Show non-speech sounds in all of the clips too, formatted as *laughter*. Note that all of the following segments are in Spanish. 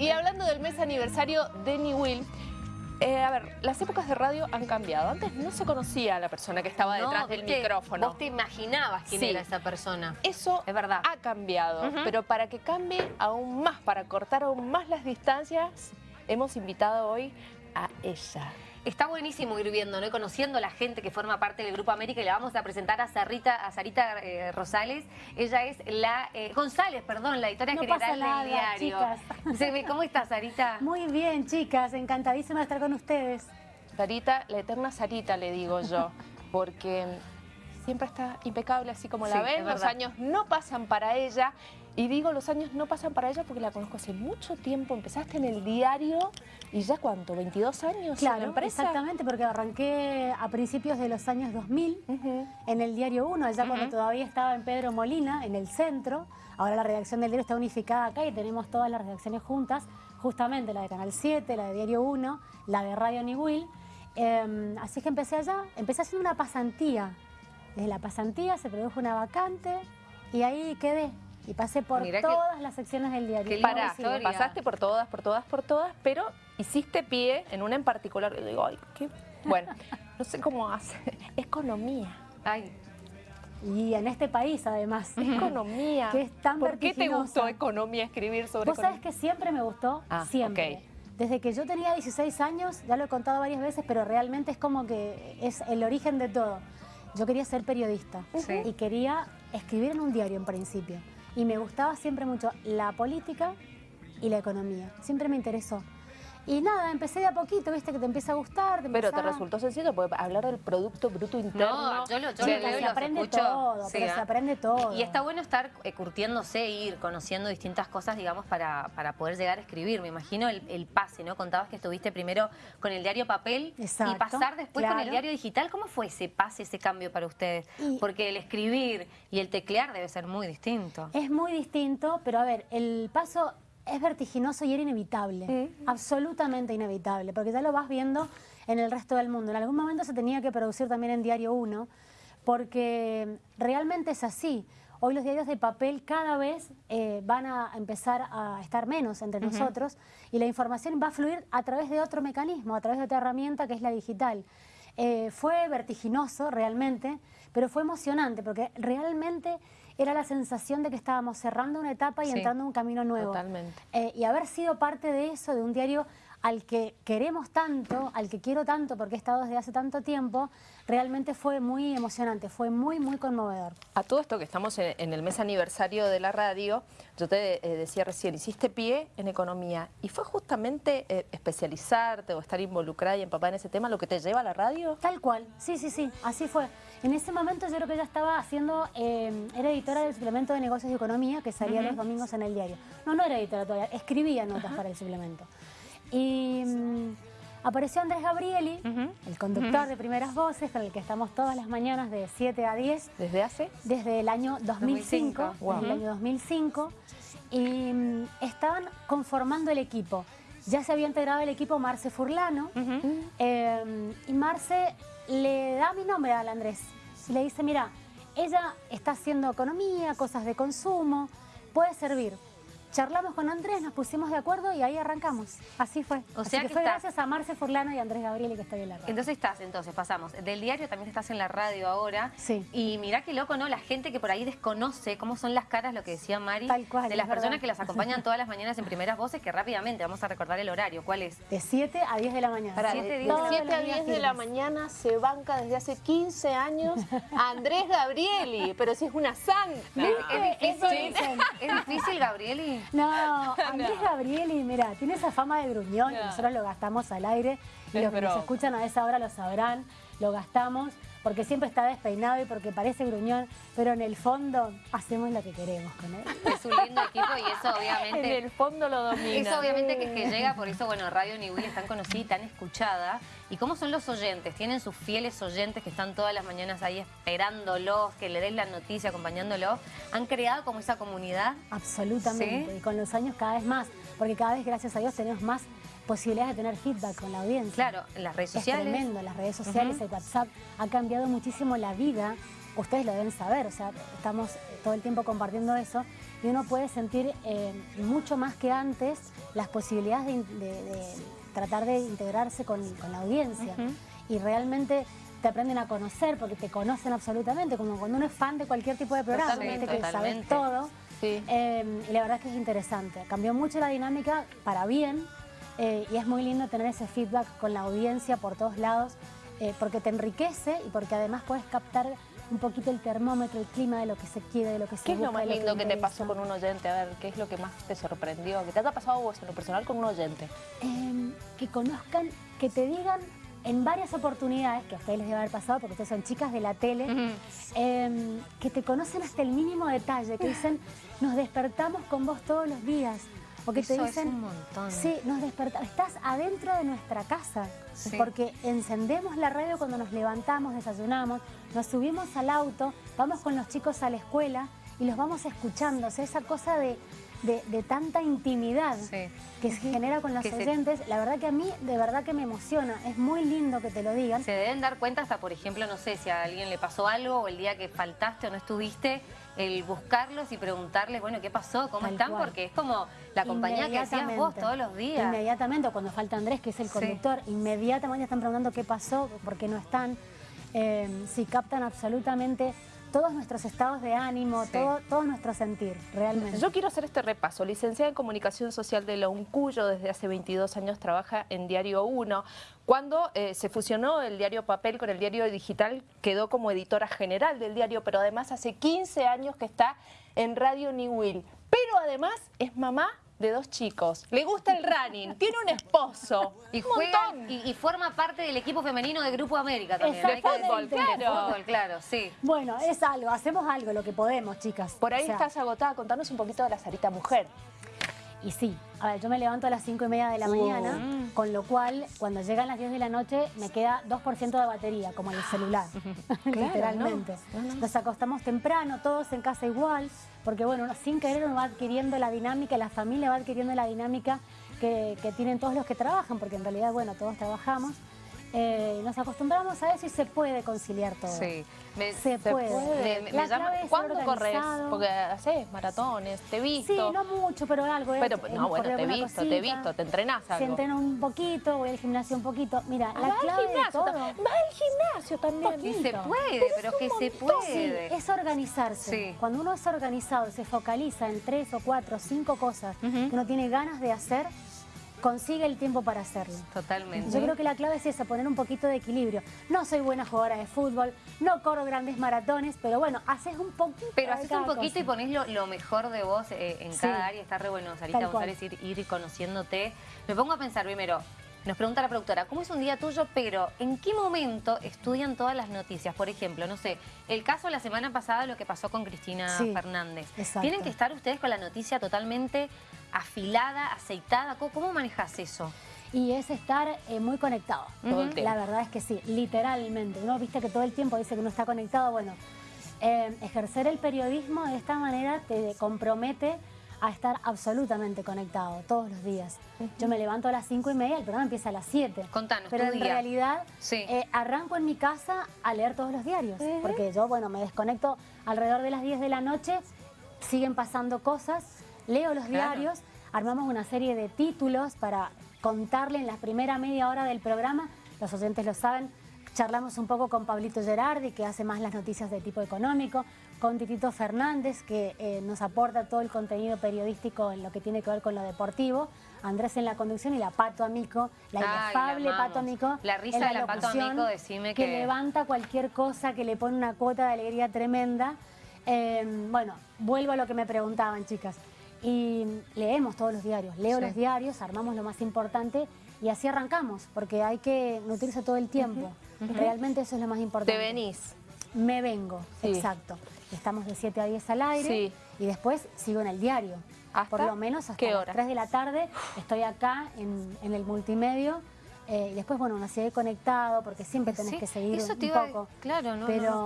Y hablando del mes aniversario de New Will, eh, a ver, las épocas de radio han cambiado. Antes no se conocía a la persona que estaba detrás del micrófono. Vos te imaginabas quién era esa persona. Eso es verdad. ha cambiado, pero para que cambie aún más, para cortar aún más las distancias, hemos invitado hoy a ella. Está buenísimo ir viendo, ¿no? conociendo a la gente que forma parte del Grupo América y le vamos a presentar a Sarita, a Sarita eh, Rosales. Ella es la, eh, González, perdón, la editora general del diario. Chicas. ¿Cómo estás, Sarita? Muy bien, chicas, encantadísima de estar con ustedes. Sarita, la eterna Sarita le digo yo, porque siempre está impecable así como la ven, los años no pasan para ella y digo, los años no pasan para ella porque la conozco hace mucho tiempo. Empezaste en el diario y ya cuánto, 22 años claro, en la empresa. exactamente, porque arranqué a principios de los años 2000 en el diario 1, allá cuando todavía estaba en Pedro Molina, en el centro. Ahora la redacción del diario está unificada acá y tenemos todas las redacciones juntas, justamente la de Canal 7, la de Diario 1, la de Radio Niwil. Eh, así que empecé allá, empecé haciendo una pasantía. Desde la pasantía se produjo una vacante y ahí quedé. Y pasé por todas las secciones del diario. Para, pasaste por todas, por todas, por todas, pero hiciste pie en una en particular. Yo digo, ay, qué... Bueno, *laughs* no sé cómo hace. Economía. Ay. Y en este país, además. Economía. Que es tan ¿Por qué te gustó economía, escribir sobre Vos sabés que siempre me gustó, ah, siempre. Desde que yo tenía 16 años, ya lo he contado varias veces, pero realmente es como que es el origen de todo. Yo quería ser periodista y quería escribir en un diario en principio y me gustaba siempre mucho la política y la economía. Siempre me interesó. Y nada, empecé de a poquito, viste, que te empieza a gustar. pero te resultó sencillo, porque hablar del Producto Bruto Interno... No, yo lo, yo se aprende todo, pero se aprende todo. Y está bueno estar eh, curtiéndose, ir conociendo distintas cosas, digamos, para, para poder llegar a escribir. Me imagino el, pase, ¿no? Contabas que estuviste primero con el diario papel y pasar después con el diario digital. ¿Cómo fue ese pase, ese cambio para ustedes? Porque el escribir y el teclear debe ser muy distinto. Es muy distinto, pero a ver, el paso es vertiginoso y era inevitable, absolutamente inevitable, porque ya lo vas viendo en el resto del mundo. En algún momento se tenía que producir también en Diario 1, porque realmente es así. Hoy los diarios de papel cada vez eh, van a empezar a estar menos entre nosotros y la información va a fluir a través de otro mecanismo, a través de otra herramienta que es la digital. Eh, fue vertiginoso realmente, pero fue emocionante porque realmente era la sensación de que estábamos cerrando una etapa y entrando en un camino nuevo. Totalmente. Eh, y haber sido parte de eso, de un diario al que queremos tanto, al que quiero tanto porque he estado desde hace tanto tiempo, realmente fue muy emocionante, fue muy, muy conmovedor. A todo esto que estamos en, el mes aniversario de la radio, yo te eh, decía recién, hiciste pie en economía y fue justamente eh, especializarte o estar involucrada y empapada en ese tema lo que te lleva a la radio. Tal cual, sí, sí, sí, así fue. En ese momento yo creo que ella estaba haciendo, eh, era editora del suplemento de negocios y economía que salía los domingos en el diario. No, no era editora todavía, escribía notas para el suplemento. Y mm, apareció Andrés Gabrieli, el conductor de Primeras Voces, con el que estamos todas las mañanas de 7 a 10. ¿Desde hace? Desde el año 2005. Desde el año 2005. Y mm, estaban conformando el equipo. Ya se había integrado el equipo Marce Furlano. Em, y Marce le da mi nombre al Andrés. Y le dice, mira, ella está haciendo economía, cosas de consumo, puede servir charlamos con Andrés, nos pusimos de acuerdo y ahí arrancamos. Así fue. O sea que, fue gracias a Marce Forlano y Andrés Gabriel que estoy en la radio. Entonces estás, entonces pasamos. Del diario también estás en la radio ahora. Sí. Y mirá qué loco, ¿no? La gente que por ahí desconoce cómo son las caras, lo que decía Mari. Tal cual. De las personas que las acompañan todas las mañanas en primeras voces, que rápidamente vamos a recordar el horario. ¿Cuál es? De 7 a 10 de la mañana. Para, 7, a 10 de la mañana se banca desde hace 15 años a Andrés Gabrieli, pero si es una santa. ¿Es, difícil, *laughs* ¿Es difícil, Gabrieli? *laughs* No, Andrés Gabrieli, mira, tiene esa fama de gruñón, nosotros lo gastamos al aire, y los que nos escuchan a esa hora lo sabrán, lo gastamos, porque siempre está despeinado y porque parece gruñón, pero en el fondo hacemos lo que queremos con él. *laughs* Es un lindo equipo y eso obviamente... En el fondo lo domina. Eso obviamente que, que llega, por eso, bueno, Radio Niwil es tan conocida y tan escuchada. ¿Y cómo son los oyentes? ¿Tienen sus fieles oyentes que están todas las mañanas ahí esperándolos, que le den la noticia, acompañándolos? ¿Han creado como esa comunidad? Absolutamente, y con los años cada vez más, porque cada vez, gracias a Dios, tenemos más posibilidades de tener feedback con la audiencia. Claro, en las redes sociales. Es tremendo, las redes sociales hay WhatsApp ha cambiado muchísimo la vida. Ustedes lo deben saber, o sea, estamos todo el tiempo compartiendo eso y uno puede sentir eh, mucho más que antes las posibilidades de, tratar de integrarse con, la audiencia. Y realmente te aprenden a conocer porque te conocen absolutamente, como cuando uno es fan de cualquier tipo de programa, que sabes todo. Eh, y la verdad es que es interesante. Cambió mucho la dinámica para bien eh, y es muy lindo tener ese feedback con la audiencia por todos lados porque te enriquece y porque además puedes captar un poquito el termómetro, el clima de lo que se quiere, de lo que se ¿Qué es lo más lindo que, te pasó con un oyente? A ver, ¿qué es lo que más te sorprendió? ¿Qué te haya pasado vos en lo personal con un oyente? Em, que conozcan, que te digan en varias oportunidades, que a ustedes les debe haber pasado porque ustedes son chicas de la tele, em, que te conocen hasta el mínimo detalle, que dicen, nos despertamos con vos todos los días. O que te dicen, un montón. Sí, nos despertamos, estás adentro de nuestra casa, porque encendemos la radio cuando nos levantamos, desayunamos, nos subimos al auto, vamos con los chicos a la escuela y los vamos escuchando. O sea, esa cosa de, de, tanta intimidad que se genera con los oyentes, la verdad que a mí de verdad que me emociona, es muy lindo que te lo digan. Se deben dar cuenta hasta, por ejemplo, no sé, si a alguien le pasó algo o el día que faltaste o no estuviste, el buscarlos y preguntarles, bueno, ¿qué pasó? ¿Cómo están? Porque es como la compañía que hacías vos todos los días. Inmediatamente, cuando falta Andrés, que es el conductor, inmediatamente están preguntando qué pasó, por qué no están. Eh, si captan absolutamente todos nuestros estados de ánimo, todo, todo nuestro sentir, realmente. Yo quiero hacer este repaso. Licenciada en Comunicación Social de la UNCUYO, desde hace 22 años trabaja en Diario 1. Cuando eh, se fusionó el diario papel con el diario digital, quedó como editora general del diario, pero además hace 15 años que está en Radio New Will. Pero además es mamá de dos chicos. Le gusta el running, tiene un esposo. Y juega y, forma parte del equipo femenino de Grupo América también. De fútbol, claro. fútbol, claro, sí. Bueno, es algo, hacemos algo, lo que podemos, chicas. Por ahí estás agotada, contanos un poquito de la Sarita Mujer. Y sí, a ver, yo me levanto a las 5 y media de la mañana, con lo cual, cuando llegan las 10 de la noche, me queda 2% de batería, como en el celular, *laughs* literalmente. Nos acostamos temprano, todos en casa igual, porque bueno, sin querer uno va adquiriendo la dinámica, la familia va adquiriendo la dinámica que, que tienen todos los que trabajan, porque en realidad, bueno, todos trabajamos. Eh, nos acostumbramos a eso y se puede conciliar todo. Sí, se, puede. Me, llama, ¿Cuándo corres? Porque haces maratones, te he visto. Sí, no mucho, pero algo. Pero, no, bueno, te he visto, te he visto, te entrenás algo. Se entrena un poquito, voy al gimnasio un poquito. Mira, la clave de todo... Va al gimnasio también. Y se puede, pero, que se puede. Sí, es organizarse. Cuando uno es organizado, se focaliza en tres o cuatro o cinco cosas que uno tiene ganas de hacer, consigue el tiempo para hacerlo. Totalmente. Yo creo que la clave es esa, poner un poquito de equilibrio. No soy buena jugadora de fútbol, no corro grandes maratones, pero bueno, haces un poquito Pero haces un poquito y ponés lo, mejor de vos eh, en cada área. Está re bueno, Sarita González, ir, ir conociéndote. Me pongo a pensar primero, nos pregunta la productora, ¿cómo es un día tuyo? Pero, ¿en qué momento estudian todas las noticias? Por ejemplo, no sé, el caso la semana pasada, lo que pasó con Cristina Fernández. ¿Tienen que estar ustedes con la noticia totalmente afilada, aceitada? ¿Cómo, manejas eso? Y es estar eh, muy conectado. La verdad es que sí, literalmente. Uno viste que todo el tiempo dice que uno está conectado. Bueno, eh, ejercer el periodismo de esta manera te compromete a estar absolutamente conectado todos los días. Yo me levanto a las cinco y media, el programa empieza a las 7. Contanos, Pero en realidad eh, arranco en mi casa a leer todos los diarios, porque yo, bueno, me desconecto alrededor de las 10 de la noche, siguen pasando cosas, leo los diarios, armamos una serie de títulos para contarle en la primera media hora del programa, los oyentes lo saben, charlamos un poco con Pablito Gerardi, que hace más las noticias de tipo económico, con Titito Fernández, que eh, nos aporta todo el contenido periodístico en lo que tiene que ver con lo deportivo. Andrés en la conducción y la Pato Amico, la inefable Pato Amico. La risa de la Pato Amico, decime que... Que levanta cualquier cosa, que le pone una cuota de alegría tremenda. Eh, bueno, vuelvo a lo que me preguntaban, chicas. Y leemos todos los diarios, leo los diarios, armamos lo más importante y así arrancamos, porque hay que nutrirse todo el tiempo. Realmente eso es lo más importante. ¿Te venís? Me vengo, exacto. Estamos de 7 a 10 al aire y después sigo en el diario. Por lo menos hasta las 3 de la tarde estoy acá en, el multimedio. Eh, y después, bueno, uno sigue conectado porque siempre tenés que seguir un, poco. Claro, no, pero,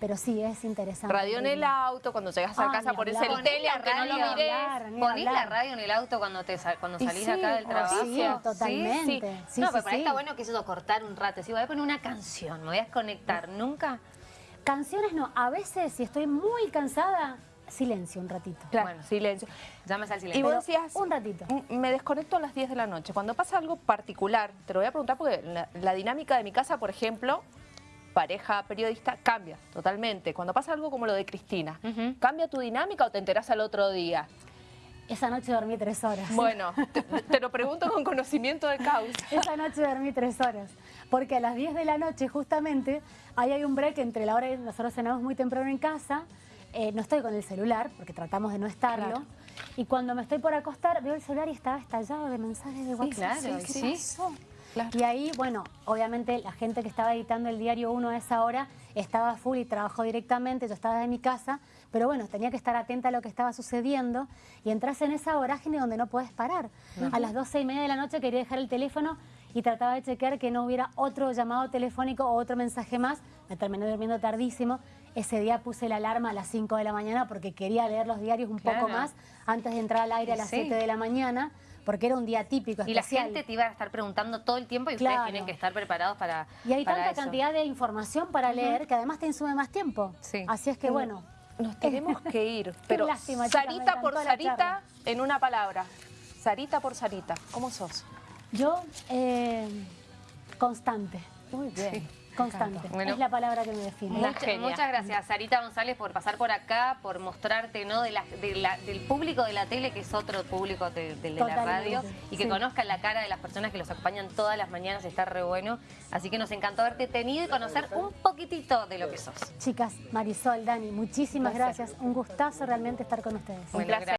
pero sí, es interesante. Radio en el auto, cuando llegas a casa por ese el tele, aunque no lo mires. Ponés la radio en el auto cuando te cuando salís acá del trabajo. Sí, totalmente. no, pero para está bueno que eso cortar un rato. Si voy a poner una canción, me voy a desconectar. ¿Nunca? Canciones no. A veces, si estoy muy cansada, silencio un ratito. Claro, bueno, silencio. Llamas al silencio. Y vos decías, un ratito. Me desconecto a las 10 de la noche. Cuando pasa algo particular, te lo voy a preguntar porque la, dinámica de mi casa, por ejemplo, pareja periodista, cambia totalmente. Cuando pasa algo como lo de Cristina, ¿cambia tu dinámica o te enterás al otro día? Esa noche dormí tres horas. Bueno, *laughs* te, lo pregunto con conocimiento de causa. Esa noche dormí tres horas. Porque a las 10 de la noche, justamente, ahí hay un break entre la hora que nosotros cenamos muy temprano en casa, eh, no estoy con el celular, porque tratamos de no estarlo. Y cuando me estoy por acostar, veo el celular y estaba estallado de mensajes de WhatsApp. claro, sí, Y ahí, bueno, obviamente la gente que estaba editando el Diario 1 a esa hora estaba full y trabajó directamente, yo estaba en mi casa, pero bueno, tenía que estar atenta a lo que estaba sucediendo y entras en esa vorágine donde no puedes parar. A las doce y media de la noche quería dejar el teléfono y trataba de chequear que no hubiera otro llamado telefónico o otro mensaje más. Me terminé durmiendo tardísimo. Ese día puse la alarma a las 5 de la mañana porque quería leer los diarios un poco más antes de entrar al aire a las 7 de la mañana porque era un día típico, Y la gente te iba a estar preguntando todo el tiempo y ustedes tienen que estar preparados para Y hay tanta cantidad de información para leer que además te insume más tiempo. Así es que bueno... Nos tenemos que ir, *laughs* pero Sarita por Sarita, en una palabra. Sarita por Sarita, ¿cómo sos? Yo, eh, constante. Muy bien constante. es la palabra que me define. muchas gracias, Sarita González, por pasar por acá, por mostrarte ¿no? De del público de la tele, que es otro público de, la radio, y que conozcan la cara de las personas que los acompañan todas las mañanas, está re bueno. Así que nos encantó haberte tenido y conocer un poquitito de lo que sos. Chicas, Marisol, Dani, muchísimas gracias. Un gustazo realmente estar con ustedes. Un placer.